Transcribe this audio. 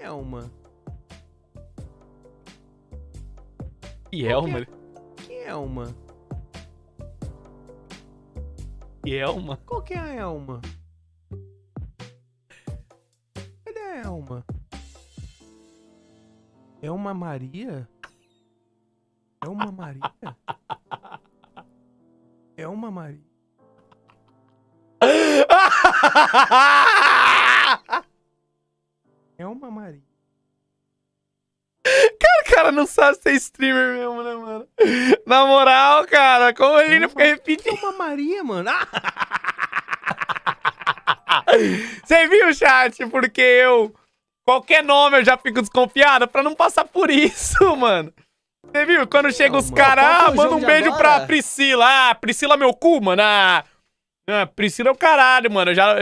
Elma? Yelma? Que Elma? Yelma? Qual que é a Elma? Cadê a Elma? Elma Maria? Elma Maria? Elma Maria? Elma Maria? O cara não sabe ser streamer mesmo, né, mano? Na moral, cara, como ele não fica repetindo? Elma Maria, mano? Você viu, chat? Porque eu... Qualquer nome eu já fico desconfiado pra não passar por isso, mano. Você viu? Quando chega os caras, é ah, manda um beijo agora? pra Priscila. Ah, Priscila meu cu, mano. Ah, ah, Priscila é o caralho, mano. Eu já,